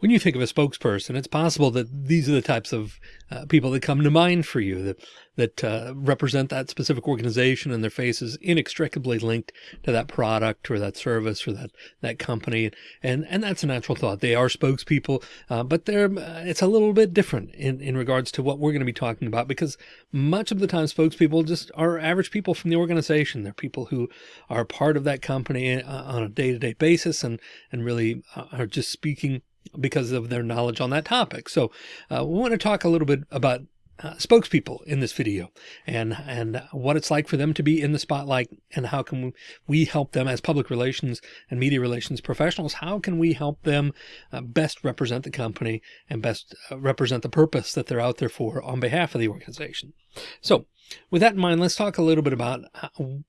When you think of a spokesperson, it's possible that these are the types of uh, people that come to mind for you that that uh, represent that specific organization and their face is inextricably linked to that product or that service or that that company. And and that's a natural thought. They are spokespeople, uh, but they're uh, it's a little bit different in in regards to what we're going to be talking about because much of the time spokespeople just are average people from the organization. They're people who are part of that company uh, on a day to day basis and and really uh, are just speaking because of their knowledge on that topic. So uh, we want to talk a little bit about uh, spokespeople in this video and and what it's like for them to be in the spotlight and how can we help them as public relations and media relations professionals how can we help them uh, best represent the company and best uh, represent the purpose that they're out there for on behalf of the organization so with that in mind, let's talk a little bit about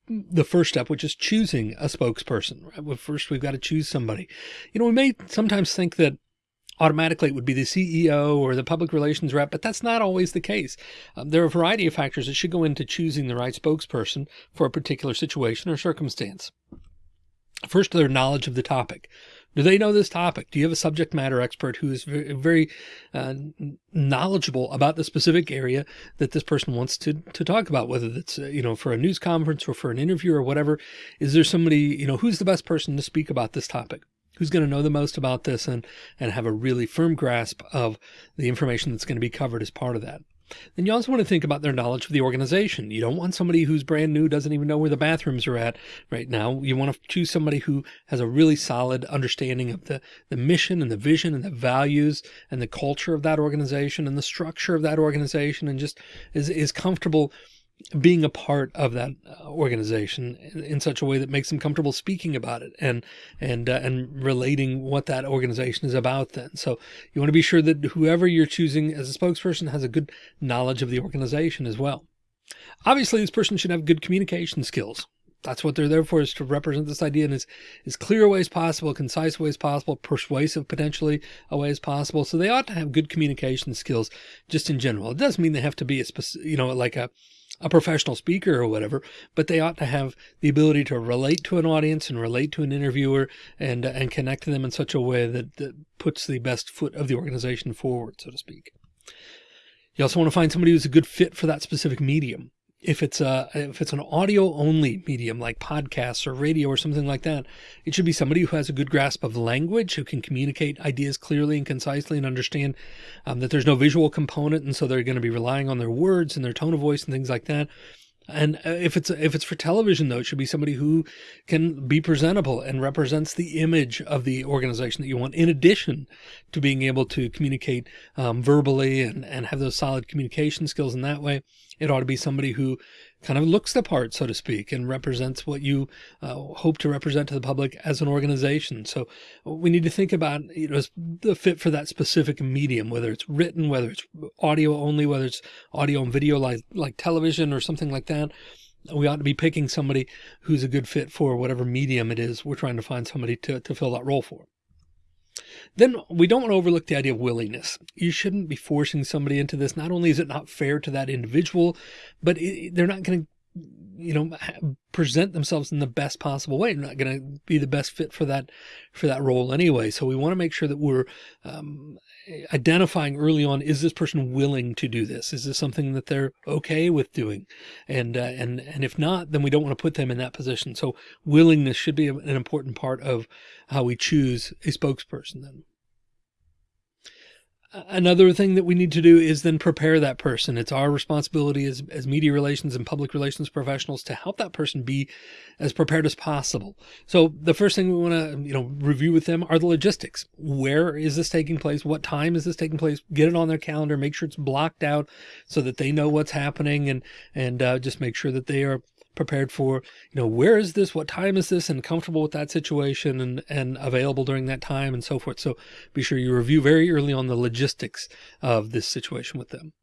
the first step, which is choosing a spokesperson. Right? First, we've got to choose somebody. You know, we may sometimes think that automatically it would be the CEO or the public relations rep, but that's not always the case. Um, there are a variety of factors that should go into choosing the right spokesperson for a particular situation or circumstance. First, their knowledge of the topic. Do they know this topic? Do you have a subject matter expert who is very, uh, knowledgeable about the specific area that this person wants to, to talk about, whether it's, uh, you know, for a news conference or for an interview or whatever? Is there somebody, you know, who's the best person to speak about this topic? Who's going to know the most about this and, and have a really firm grasp of the information that's going to be covered as part of that. Then you also want to think about their knowledge of the organization. You don't want somebody who's brand new, doesn't even know where the bathrooms are at right now. You want to choose somebody who has a really solid understanding of the, the mission and the vision and the values and the culture of that organization and the structure of that organization and just is, is comfortable being a part of that uh, organization in such a way that makes them comfortable speaking about it and and uh, and relating what that organization is about then so you want to be sure that whoever you're choosing as a spokesperson has a good knowledge of the organization as well obviously this person should have good communication skills that's what they're there for is to represent this idea in as, as clear a way as possible, concise way as possible, persuasive potentially a way as possible. So they ought to have good communication skills just in general. It doesn't mean they have to be a specific, you know, like a, a professional speaker or whatever, but they ought to have the ability to relate to an audience and relate to an interviewer and, uh, and connect to them in such a way that, that puts the best foot of the organization forward, so to speak. You also want to find somebody who's a good fit for that specific medium if it's a if it's an audio only medium like podcasts or radio or something like that, it should be somebody who has a good grasp of language, who can communicate ideas clearly and concisely and understand um, that there's no visual component. And so they're going to be relying on their words and their tone of voice and things like that. And uh, if it's if it's for television, though, it should be somebody who can be presentable and represents the image of the organization that you want, in addition to being able to communicate um, verbally and, and have those solid communication skills in that way. It ought to be somebody who kind of looks the part, so to speak, and represents what you uh, hope to represent to the public as an organization. So we need to think about you know the fit for that specific medium, whether it's written, whether it's audio only, whether it's audio and video like like television or something like that. We ought to be picking somebody who's a good fit for whatever medium it is we're trying to find somebody to, to fill that role for. Then we don't want to overlook the idea of willingness. You shouldn't be forcing somebody into this. Not only is it not fair to that individual, but it, they're not going to you know present themselves in the best possible way. They're not going to be the best fit for that for that role anyway. So we want to make sure that we're um, identifying early on is this person willing to do this? Is this something that they're okay with doing? And uh, and and if not then we don't want to put them in that position. So willingness should be an important part of how we choose a spokesperson then another thing that we need to do is then prepare that person. It's our responsibility as, as media relations and public relations professionals to help that person be as prepared as possible. So the first thing we want to, you know, review with them are the logistics. Where is this taking place? What time is this taking place? Get it on their calendar, make sure it's blocked out so that they know what's happening and, and uh, just make sure that they are prepared for, you know, where is this? What time is this? And comfortable with that situation and, and available during that time and so forth. So be sure you review very early on the logistics of this situation with them.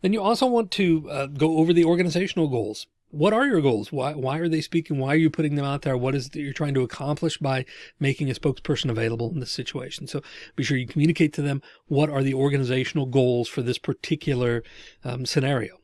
Then you also want to uh, go over the organizational goals. What are your goals? Why, why are they speaking? Why are you putting them out there? What is it that you're trying to accomplish by making a spokesperson available in this situation? So be sure you communicate to them what are the organizational goals for this particular um, scenario.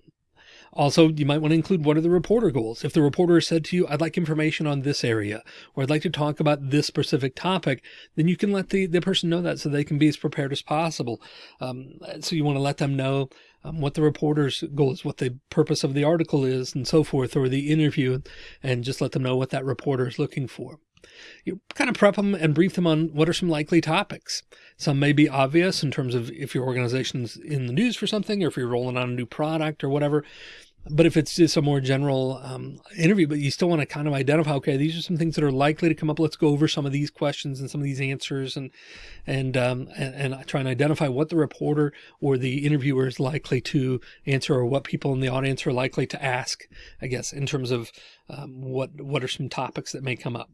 Also, you might want to include what are the reporter goals? If the reporter said to you, I'd like information on this area, or I'd like to talk about this specific topic, then you can let the, the person know that so they can be as prepared as possible. Um, so you want to let them know um, what the reporter's goal is, what the purpose of the article is and so forth, or the interview, and just let them know what that reporter is looking for you kind of prep them and brief them on what are some likely topics. Some may be obvious in terms of if your organization's in the news for something or if you're rolling out a new product or whatever. But if it's just a more general um, interview, but you still want to kind of identify, okay, these are some things that are likely to come up. Let's go over some of these questions and some of these answers and, and, um, and, and try and identify what the reporter or the interviewer is likely to answer or what people in the audience are likely to ask, I guess, in terms of um, what, what are some topics that may come up.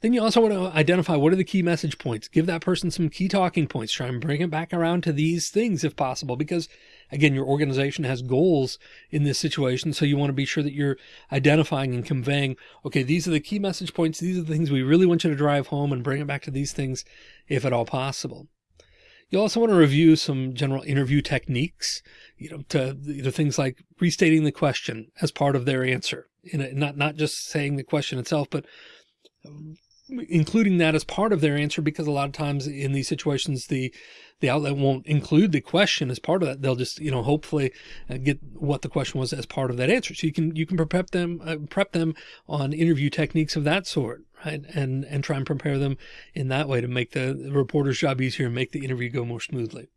Then you also want to identify what are the key message points. Give that person some key talking points. Try and bring it back around to these things if possible, because again, your organization has goals in this situation. So you want to be sure that you're identifying and conveying, okay, these are the key message points. These are the things we really want you to drive home and bring it back to these things if at all possible. You also want to review some general interview techniques, you know, to you know, things like restating the question as part of their answer. In a, not, not just saying the question itself, but including that as part of their answer because a lot of times in these situations the the outlet won't include the question as part of that. They'll just you know hopefully uh, get what the question was as part of that answer. So you can you can prep them uh, prep them on interview techniques of that sort right? And and try and prepare them in that way to make the, the reporter's job easier and make the interview go more smoothly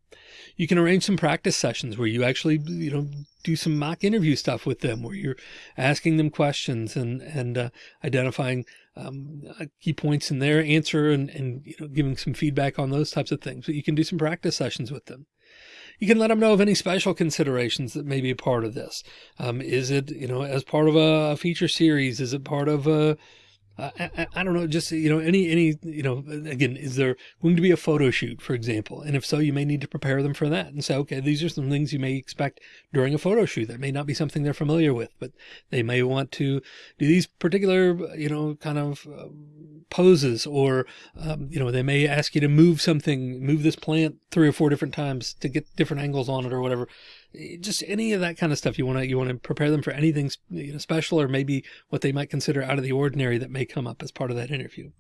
you can arrange some practice sessions where you actually, you know, do some mock interview stuff with them where you're asking them questions and, and uh, identifying um, uh, key points in their answer and, and, you know, giving some feedback on those types of things. But you can do some practice sessions with them. You can let them know of any special considerations that may be a part of this. Um, is it, you know, as part of a feature series? Is it part of a, I, I, don't know, just, you know, any, any, you know, again, is there going to be a photo shoot, for example? And if so, you may need to prepare them for that and say, okay, these are some things you may expect during a photo shoot. That may not be something they're familiar with, but they may want to do these particular, you know, kind of uh, poses or, um, you know, they may ask you to move something, move this plant three or four different times to get different angles on it or whatever just any of that kind of stuff. You want to, you want to prepare them for anything you know, special or maybe what they might consider out of the ordinary that may come up as part of that interview.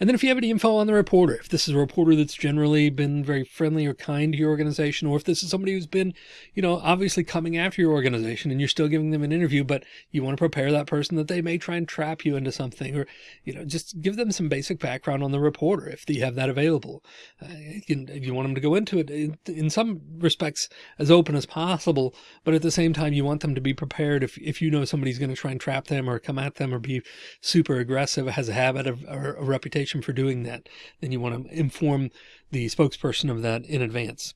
And then if you have any info on the reporter, if this is a reporter that's generally been very friendly or kind to your organization, or if this is somebody who's been, you know, obviously coming after your organization and you're still giving them an interview, but you want to prepare that person that they may try and trap you into something, or, you know, just give them some basic background on the reporter if you have that available. Uh, you, you want them to go into it in, in some respects as open as possible, but at the same time, you want them to be prepared if, if you know somebody's going to try and trap them or come at them or be super aggressive, has a habit of or a reputation for doing that, then you want to inform the spokesperson of that in advance.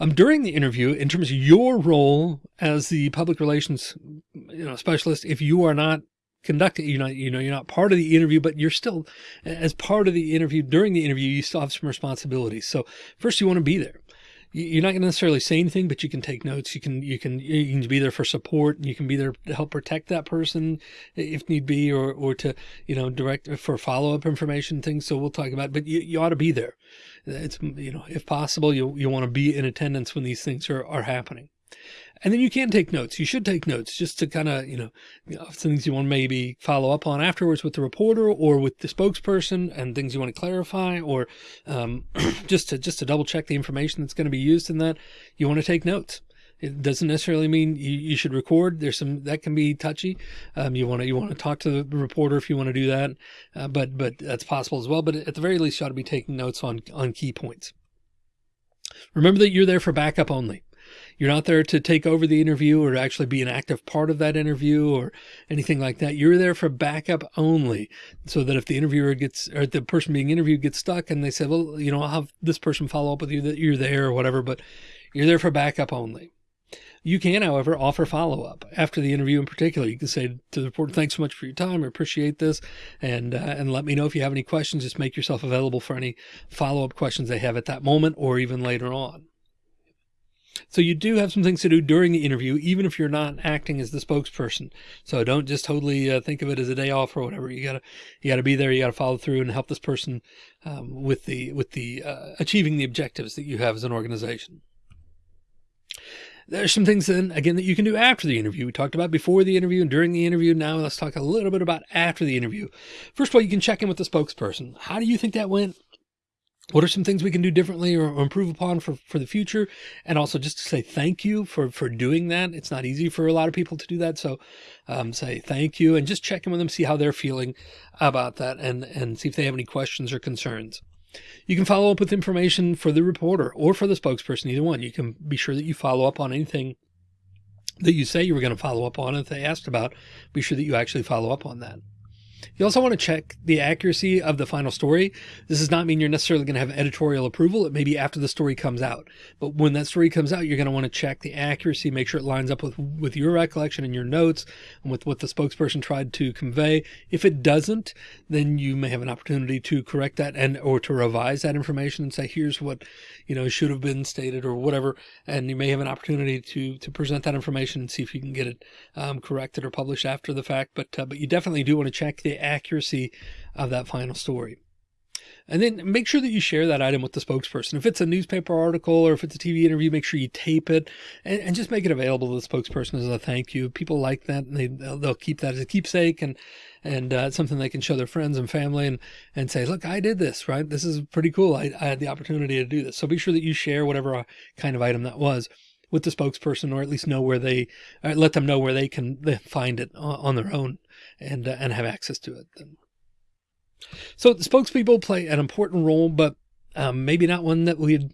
Um, during the interview, in terms of your role as the public relations you know, specialist, if you are not conducting, you're not, you know, you're not part of the interview, but you're still, as part of the interview, during the interview, you still have some responsibilities. So first you want to be there you're not going to necessarily say anything, but you can take notes. You can, you can, you can be there for support. and You can be there to help protect that person if need be, or, or to, you know, direct for follow-up information things. So we'll talk about, but you, you ought to be there. It's, you know, if possible, you, you want to be in attendance when these things are, are happening. And then you can take notes. You should take notes just to kind of, you know, things you want to maybe follow up on afterwards with the reporter or with the spokesperson and things you want to clarify or um, just to just to double check the information that's going to be used in that. You want to take notes. It doesn't necessarily mean you, you should record. There's some that can be touchy. Um, you want to you want to talk to the reporter if you want to do that, uh, but but that's possible as well. But at the very least, you ought to be taking notes on on key points. Remember that you're there for backup only. You're not there to take over the interview or actually be an active part of that interview or anything like that. You're there for backup only so that if the interviewer gets, or the person being interviewed gets stuck and they say, well, you know, I'll have this person follow up with you that you're there or whatever, but you're there for backup only. You can, however, offer follow up after the interview in particular. You can say to the reporter, thanks so much for your time. I appreciate this. And, uh, and let me know if you have any questions. Just make yourself available for any follow up questions they have at that moment or even later on. So you do have some things to do during the interview, even if you're not acting as the spokesperson. So don't just totally uh, think of it as a day off or whatever. You gotta, you gotta be there. You gotta follow through and help this person um, with the, with the uh, achieving the objectives that you have as an organization. There's some things then again that you can do after the interview. We talked about before the interview and during the interview. Now let's talk a little bit about after the interview. First of all, you can check in with the spokesperson. How do you think that went? What are some things we can do differently or improve upon for, for the future? And also just to say thank you for, for doing that. It's not easy for a lot of people to do that. So, um, say thank you and just check in with them, see how they're feeling about that and, and see if they have any questions or concerns. You can follow up with information for the reporter or for the spokesperson, either one. You can be sure that you follow up on anything that you say you were going to follow up on. If they asked about, be sure that you actually follow up on that. You also want to check the accuracy of the final story. This does not mean you're necessarily going to have editorial approval. It may be after the story comes out. But when that story comes out, you're going to want to check the accuracy, make sure it lines up with, with your recollection and your notes and with what the spokesperson tried to convey. If it doesn't, then you may have an opportunity to correct that and or to revise that information and say, here's what, you know, should have been stated or whatever. And you may have an opportunity to, to present that information and see if you can get it um, corrected or published after the fact. But, uh, but you definitely do want to check the accuracy of that final story. And then make sure that you share that item with the spokesperson. If it's a newspaper article or if it's a TV interview, make sure you tape it and, and just make it available to the spokesperson as a thank you. People like that and they, they'll, keep that as a keepsake and, and uh, something they can show their friends and family and, and say, look, I did this, right? This is pretty cool. I, I had the opportunity to do this. So be sure that you share whatever kind of item that was with the spokesperson or at least know where they uh, let them know where they can find it on their own and, uh, and have access to it. So the spokespeople play an important role, but um, maybe not one that we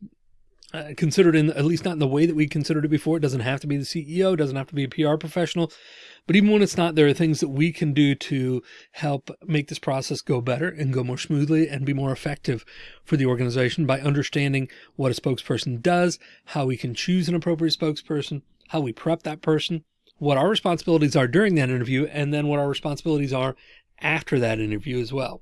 uh, considered in, at least not in the way that we considered it before. It doesn't have to be the CEO, doesn't have to be a PR professional, but even when it's not, there are things that we can do to help make this process go better and go more smoothly and be more effective for the organization by understanding what a spokesperson does, how we can choose an appropriate spokesperson, how we prep that person, what our responsibilities are during that interview, and then what our responsibilities are after that interview as well.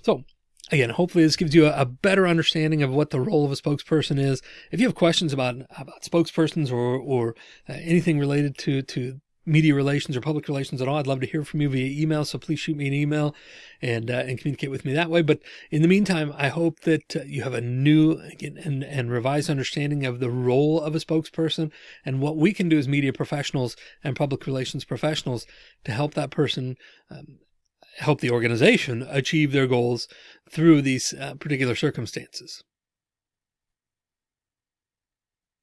So again, hopefully this gives you a, better understanding of what the role of a spokesperson is. If you have questions about, about spokespersons or, or uh, anything related to, to media relations or public relations at all, I'd love to hear from you via email. So please shoot me an email and, uh, and communicate with me that way. But in the meantime, I hope that uh, you have a new and, and revised understanding of the role of a spokesperson and what we can do as media professionals and public relations professionals to help that person um, help the organization achieve their goals through these uh, particular circumstances.